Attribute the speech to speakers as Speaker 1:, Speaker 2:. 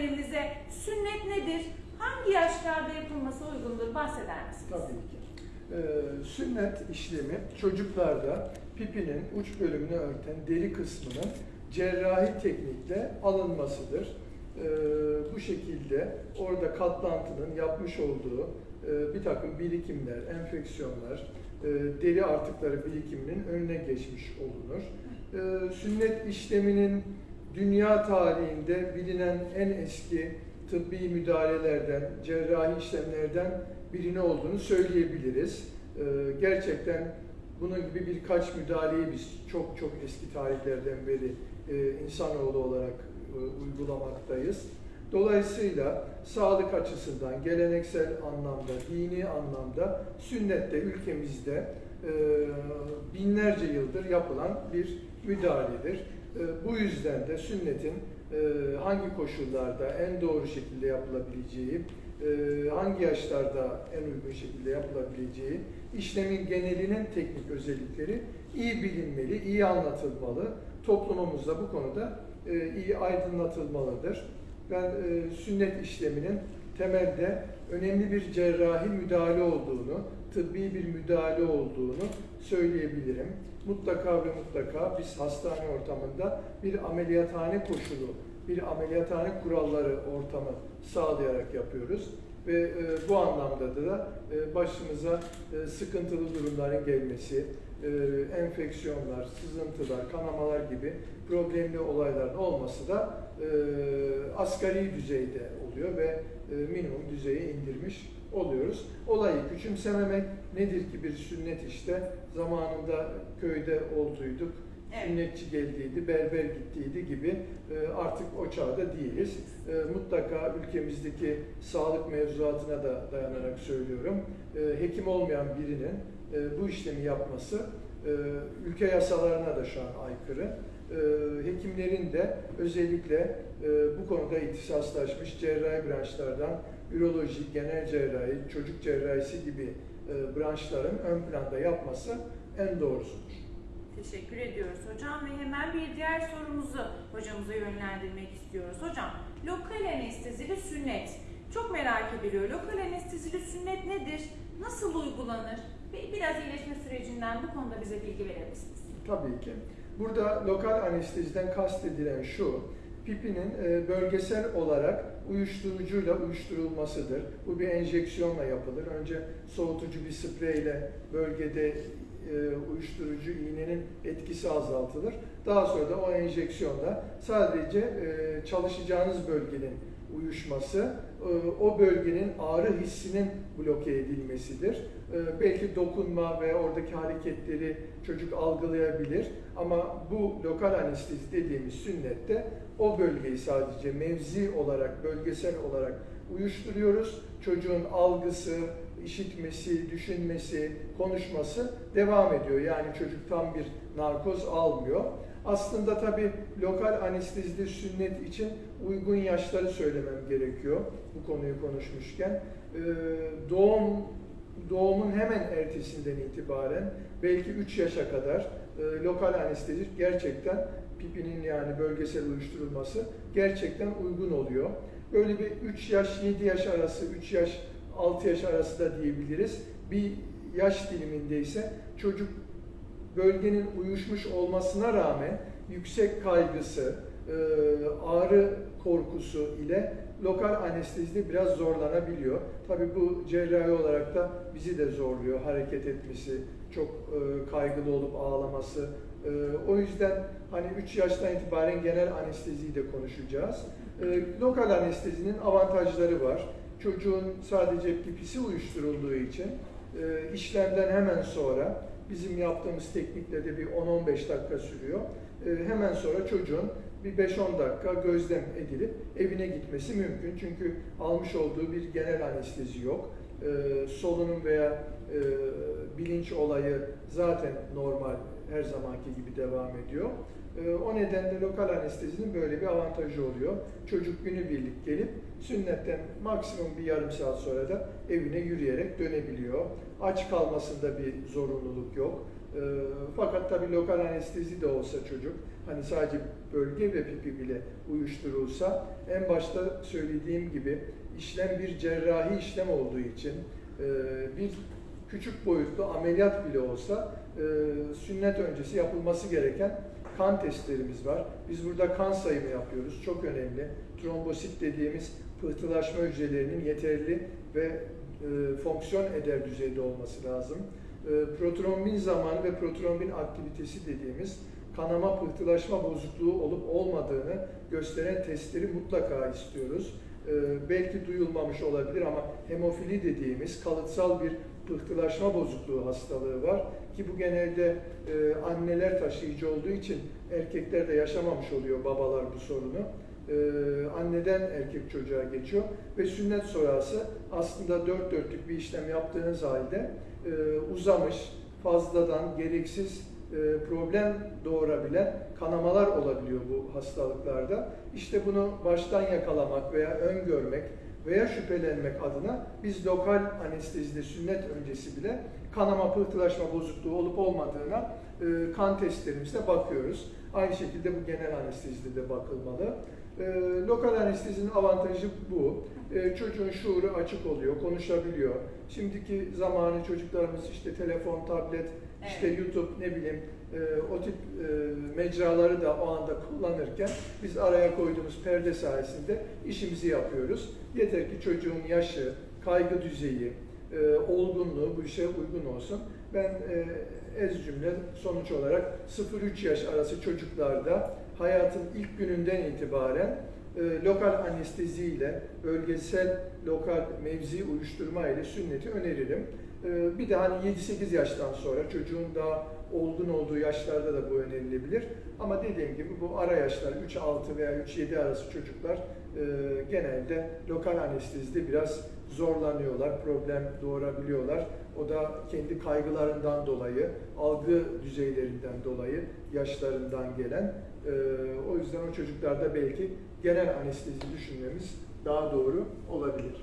Speaker 1: izleyenlerimize sünnet nedir? Hangi yaşlarda yapılması uygundur? Bahseder misiniz?
Speaker 2: Tabii ki. Ee, sünnet işlemi çocuklarda pipinin uç bölümünü örten deri kısmının cerrahi teknikle alınmasıdır. Ee, bu şekilde orada katlantının yapmış olduğu e, bir takım birikimler, enfeksiyonlar, e, deri artıkları birikiminin önüne geçmiş olunur. Ee, sünnet işleminin dünya tarihinde bilinen en eski tıbbi müdahalelerden, cerrahi işlemlerden birini olduğunu söyleyebiliriz. Ee, gerçekten bunun gibi birkaç müdahaleyi biz çok çok eski tarihlerden beri e, insanoğlu olarak e, uygulamaktayız. Dolayısıyla sağlık açısından, geleneksel anlamda, dini anlamda sünnette ülkemizde binlerce yıldır yapılan bir müdahaledir. E, bu yüzden de sünnetin e, hangi koşullarda en doğru şekilde yapılabileceği, e, hangi yaşlarda en uygun şekilde yapılabileceği, işlemin genelinin teknik özellikleri iyi bilinmeli, iyi anlatılmalı. Toplumumuzda bu konuda e, iyi aydınlatılmalıdır. Ben e, sünnet işleminin temelde önemli bir cerrahi müdahale olduğunu, tıbbi bir müdahale olduğunu söyleyebilirim. Mutlaka ve mutlaka biz hastane ortamında bir ameliyathane koşulu, bir ameliyathane kuralları ortamı sağlayarak yapıyoruz. Ve e, bu anlamda da e, başımıza e, sıkıntılı durumların gelmesi, e, enfeksiyonlar, sızıntılar, kanamalar gibi problemli olayların olması da e, asgari düzeyde oluyor ve e, minimum düzeye indirmiş oluyoruz. Olayı küçümsememek nedir ki bir sünnet işte zamanında köyde olduyduk,
Speaker 1: Evet.
Speaker 2: sünnetçi geldiydi, berber gittiydi gibi e, artık o çağda değiliz. E, Mutlaka ülkemizdeki sağlık mevzuatına da dayanarak söylüyorum. E, Hekim olmayan birinin bu işlemi yapması ülke yasalarına da şu an aykırı. Hekimlerin de özellikle bu konuda ihtisaslaşmış cerrahi branşlardan üroloji, genel cerrahi, çocuk cerrahisi gibi e, branşların ön planda yapması en doğrusudur.
Speaker 1: Teşekkür ediyoruz hocam ve hemen bir diğer sorumuzu hocamıza yönlendirmek istiyoruz. Hocam, lokal anestezili sünnet. Çok merak ediliyor. Lokal anestezili sünnet nedir? Nasıl uygulanır? Ve biraz iyileşme sürecinden bu konuda bize bilgi verir misiniz?
Speaker 2: Tabii ki. Burada lokal anesteziden kastedilen şu, pipinin e, bölgesel olarak uyuşturucuyla uyuşturulmasıdır. Bu bir enjeksiyonla yapılır. Önce soğutucu bir spreyle bölgede e, uyuşturucu iğnenin etkisi azaltılır. Daha sonra da o enjeksiyonla sadece e, çalışacağınız bölgenin uyuşması, e, o bölgenin ağrı hissinin bloke edilmesidir. E, Belki dokunma ve oradaki hareketleri çocuk algılayabilir ama bu lokal anestezi dediğimiz sünnette o bölgeyi sadece mevzi olarak, bölgesel olarak uyuşturuyoruz. Çocuğun algısı, işitmesi, düşünmesi, konuşması devam ediyor. Yani çocuk tam bir narkoz almıyor. Aslında tabii lokal anestezide sünnet için uygun yaşları söylemem gerekiyor bu konuyu konuşmuşken. Ee, doğum doğumun hemen ertesinden itibaren belki 3 yaşa kadar e, lokal anestezi gerçekten pipinin yani bölgesel uyuşturulması gerçekten uygun oluyor. Böyle bir 3 yaş 7 yaş arası, 3 yaş 6 yaş arası da diyebiliriz. Bir yaş diliminde ise çocuk bölgenin uyuşmuş olmasına rağmen yüksek kaygısı, e, ağrı korkusu ile lokal anestezide biraz zorlanabiliyor. Tabii bu cerrahi olarak da bizi de zorluyor hareket etmesi, çok e, kaygılı olup ağlaması. E, O yüzden hani 3 yaştan itibaren genel anesteziyi de konuşacağız. Lokal anestezinin avantajları var. Çocuğun sadece pipisi uyuşturulduğu için e, işlemden hemen sonra bizim yaptığımız teknikle de bir 10-15 dakika sürüyor. E, hemen sonra çocuğun bir 5-10 dakika gözlem edilip evine gitmesi mümkün. Çünkü almış olduğu bir genel anestezi yok. E, solunum veya e, bilinç olayı zaten normal her zamanki gibi devam ediyor. E, o nedenle lokal anestezinin böyle bir avantajı oluyor. Çocuk günübirlik gelip sünnetten maksimum bir yarım saat sonra da evine yürüyerek dönebiliyor. Aç kalmasında bir zorunluluk yok. E, fakat tabii lokal anestezi de olsa çocuk hani sadece bölge ve pipi bile uyuşturulsa en başta söylediğim gibi işlem bir cerrahi işlem olduğu için e, bir küçük boyutlu ameliyat bile olsa e, sünnet öncesi yapılması gereken kan testlerimiz var. Biz burada kan sayımı yapıyoruz. Çok önemli. Trombosit dediğimiz pıhtılaşma hücrelerinin yeterli ve e, fonksiyon eder düzeyde olması lazım. E, protrombin zamanı ve protrombin aktivitesi dediğimiz kanama pıhtılaşma bozukluğu olup olmadığını gösteren testleri mutlaka istiyoruz. E, belki duyulmamış olabilir ama hemofili dediğimiz kalıtsal bir pıhtılaşma bozukluğu hastalığı var ki bu genelde e, anneler taşıyıcı olduğu için erkekler de yaşamamış oluyor babalar bu sorunu. E, anneden erkek çocuğa geçiyor ve sünnet sonrası aslında dört dörtlük bir işlem yaptığınız halde e, uzamış, fazladan gereksiz e, problem doğurabilen kanamalar olabiliyor bu hastalıklarda. İşte bunu baştan yakalamak veya öngörmek veya şüphelenmek adına biz lokal anestezide sünnet öncesi bile kanama pıhtılaşma bozukluğu olup olmadığına e, kan testlerimizde bakıyoruz. Aynı şekilde bu genel anestezide de bakılmalı. E, lokal anestezinin avantajı bu. E, çocuğun şuuru açık oluyor, konuşabiliyor. Şimdiki zamanı çocuklarımız işte telefon, tablet, işte
Speaker 1: Evet.
Speaker 2: YouTube ne bileyim e, o tip e, mecraları da o anda kullanırken biz araya koyduğumuz perde sayesinde işimizi yapıyoruz. Yeter ki çocuğun yaşı, kaygı düzeyi, e, olgunluğu bu işe uygun olsun. Ben e, ez cümle sonuç olarak 0-3 yaş arası çocuklarda hayatın ilk gününden itibaren e, lokal anestezi ile bölgesel lokal mevzi uyuşturma ile sünneti öneririm. E, bir de hani 7-8 yaştan sonra çocuğun daha olgun olduğu yaşlarda da bu önerilebilir. Ama dediğim gibi bu ara yaşlar 3-6 veya 3-7 arası çocuklar genelde lokal anestezide biraz zorlanıyorlar, problem doğurabiliyorlar. O da kendi kaygılarından dolayı, algı düzeylerinden dolayı, yaşlarından gelen. e, o yüzden o çocuklarda belki genel anestezi düşünmemiz daha doğru olabilir.